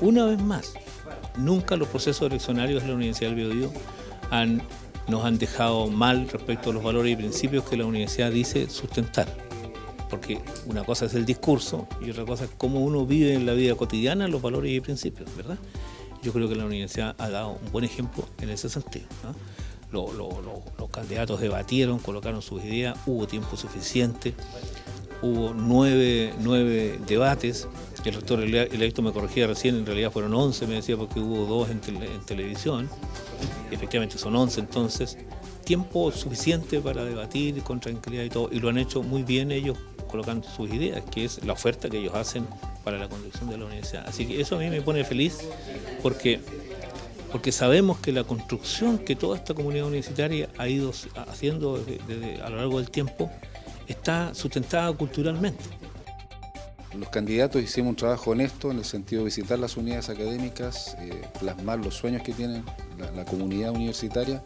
una vez más, nunca los procesos eleccionarios de la Universidad del Biobío han, nos han dejado mal respecto a los valores y principios que la universidad dice sustentar. Porque una cosa es el discurso y otra cosa es cómo uno vive en la vida cotidiana los valores y principios, ¿verdad? Yo creo que la universidad ha dado un buen ejemplo en ese sentido. los candidatos debatieron, colocaron sus ideas, hubo tiempo suficiente, hubo nueve, nueve debates, el rector electo me corregía recién, en realidad fueron once, me decía, porque hubo dos en, televisión, efectivamente son once entonces, tiempo suficiente para debatir con tranquilidad y todo, y lo han hecho muy bien ellos colocando sus ideas, que es la oferta que ellos hacen para la conducción de la universidad. Así que eso a mí me pone feliz porque, porque sabemos que la construcción que toda esta comunidad universitaria ha ido haciendo a lo largo del tiempo está sustentada culturalmente. Los candidatos hicimos un trabajo honesto en el sentido de visitar las unidades académicas, eh, plasmar los sueños que tiene la, comunidad universitaria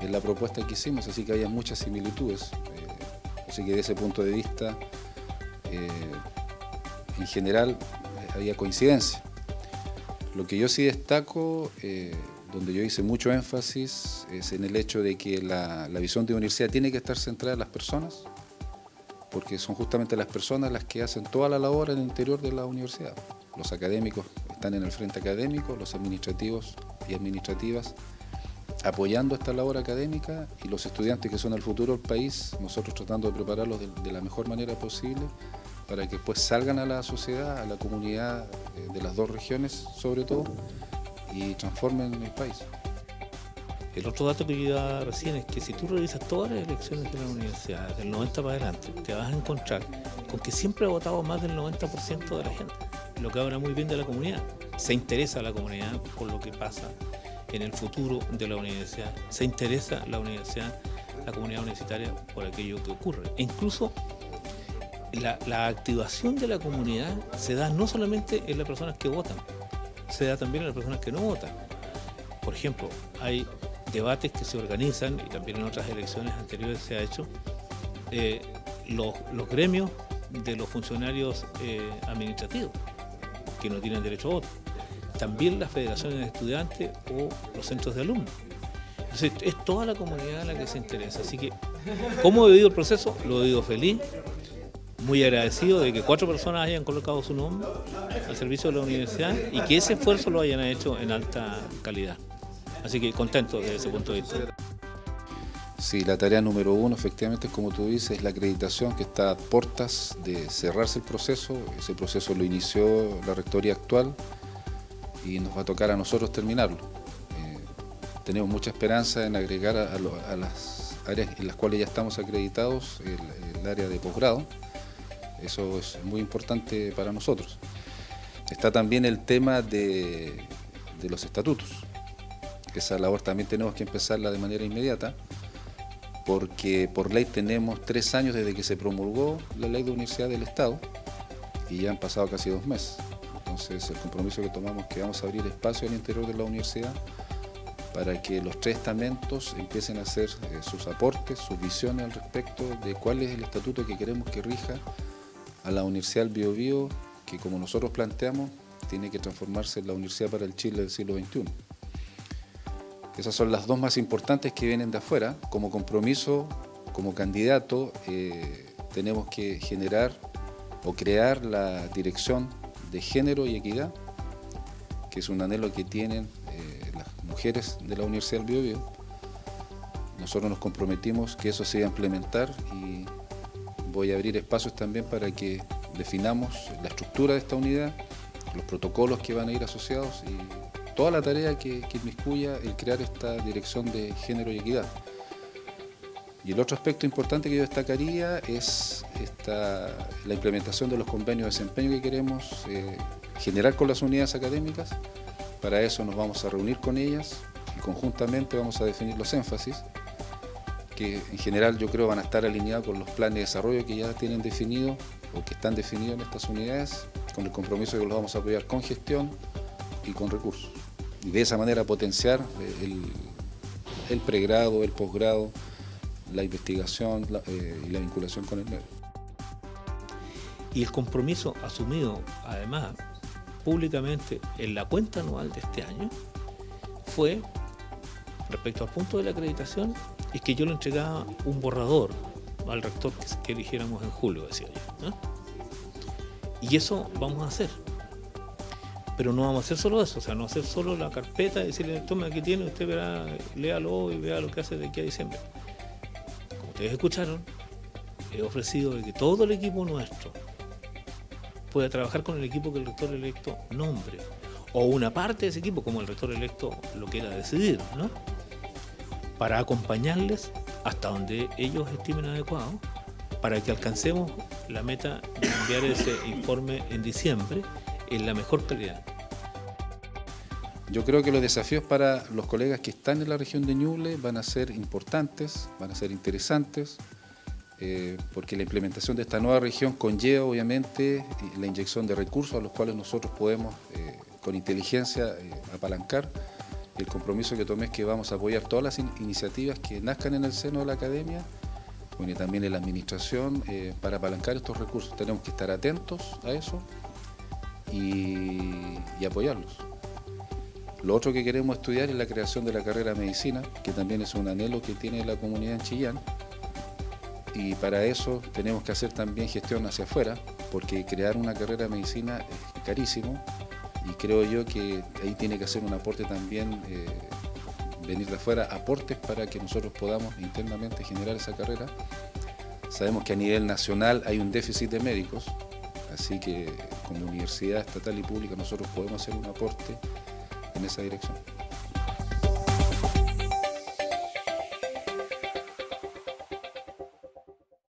en la propuesta que hicimos, así que había muchas similitudes. Eh, así que desde ese punto de vista, eh, en general, había coincidencia. Lo que yo sí destaco, donde yo hice mucho énfasis, es en el hecho de que la, la visión de universidad tiene que estar centrada en las personas, porque son justamente las personas las que hacen toda la labor en el interior de la universidad. Los académicos están en el frente académico, los administrativos y administrativas apoyando esta labor académica y los estudiantes que son el futuro del país, nosotros tratando de prepararlos de, la mejor manera posible para que después salgan a la sociedad, a la comunidad eh, de las dos regiones sobre todo y transformen el país. El otro dato que yo daba recién es que si tú revisas todas las elecciones de la universidad, del 90 para adelante, te vas a encontrar con que siempre ha votado más del 90% de la gente, lo que habla muy bien de la comunidad. Se interesa la comunidad por lo que pasa en el futuro de la universidad, se interesa la universidad, la comunidad universitaria por aquello que ocurre. E incluso la, la activación de la comunidad se da no solamente en las personas que votan, se da también en las personas que no votan. Por ejemplo, hay debates que se organizan, y también en otras elecciones anteriores se ha hecho, eh, los, gremios de los funcionarios eh, administrativos, que no tienen derecho a voto. También las federaciones de estudiantes o los centros de alumnos. Entonces, es toda la comunidad la que se interesa. Así que, ¿cómo he vivido el proceso? Lo he vivido feliz, muy agradecido de que cuatro personas hayan colocado su nombre al servicio de la universidad y que ese esfuerzo lo hayan hecho en alta calidad. Así que contento desde ese punto de vista. Sí, la tarea número uno, efectivamente, como tú dices, es la acreditación que está a puertas de cerrarse el proceso. Ese proceso lo inició la rectoría actual y nos va a tocar a nosotros terminarlo. Eh, tenemos mucha esperanza en agregar a, las áreas en las cuales ya estamos acreditados el, área de posgrado. Eso es muy importante para nosotros. Está también el tema de los estatutos esa labor también tenemos que empezarla de manera inmediata, porque por ley tenemos tres años desde que se promulgó la ley de universidad del Estado y ya han pasado casi dos meses. Entonces el compromiso que tomamos es que vamos a abrir espacio al interior de la universidad para que los tres estamentos empiecen a hacer eh, sus aportes, sus visiones al respecto de cuál es el estatuto que queremos que rija a la Universidad del Biobío, que como nosotros planteamos, tiene que transformarse en la Universidad para el Chile del siglo XXI. Esas son las dos más importantes que vienen de afuera. Como compromiso, como candidato, eh, tenemos que generar o crear la dirección de género y equidad, que es un anhelo que tienen eh, las mujeres de la Universidad del Biobío. Nosotros nos comprometimos que eso se iba a implementar y voy a abrir espacios también para que definamos la estructura de esta unidad, los protocolos que van a ir asociados y toda la tarea que, que inmiscuya el crear esta dirección de género y equidad. Y el otro aspecto importante que yo destacaría es la implementación de los convenios de desempeño que queremos eh, generar con las unidades académicas. Para eso nos vamos a reunir con ellas y conjuntamente vamos a definir los énfasis, que en general yo creo van a estar alineados con los planes de desarrollo que ya tienen definido o que están definidos en estas unidades, con el compromiso de que los vamos a apoyar con gestión y con recursos y de esa manera potenciar el, pregrado, el posgrado, la investigación eh, y la vinculación con el medio. Y el compromiso asumido, además, públicamente en la cuenta anual de este año fue, respecto al punto de la acreditación, es que yo le entregaba un borrador al rector que, eligiéramos en julio, decía yo. Y eso vamos a hacer. Pero no vamos a hacer solo eso, o sea, no hacer solo la carpeta y decirle, tome, aquí tiene, usted verá, léalo y vea lo que hace de aquí a diciembre. Como ustedes escucharon, he ofrecido que todo el equipo nuestro pueda trabajar con el equipo que el rector electo nombre, o una parte de ese equipo, como el rector electo lo quiera decidir, ¿no? Para acompañarles hasta donde ellos estimen adecuado, para que alcancemos la meta de enviar ese informe en diciembre en la mejor calidad. Yo creo que los desafíos para los colegas que están en la región de Ñuble van a ser importantes, van a ser interesantes, eh, porque la implementación de esta nueva región conlleva obviamente la inyección de recursos a los cuales nosotros podemos eh, con inteligencia eh, apalancar. El compromiso que tomé es que vamos a apoyar todas las iniciativas que nazcan en el seno de la academia y también en la administración para apalancar estos recursos. Tenemos que estar atentos a eso y, apoyarlos. Lo otro que queremos estudiar es la creación de la carrera de medicina, que también es un anhelo que tiene la comunidad en Chillán, y para eso tenemos que hacer también gestión hacia afuera, porque crear una carrera de medicina es carísimo y creo yo que ahí tiene que hacer un aporte también, eh, venir de afuera, aportes para que nosotros podamos internamente generar esa carrera. Sabemos que a nivel nacional hay un déficit de médicos, así que como universidad estatal y pública nosotros podemos hacer un aporte en esa dirección.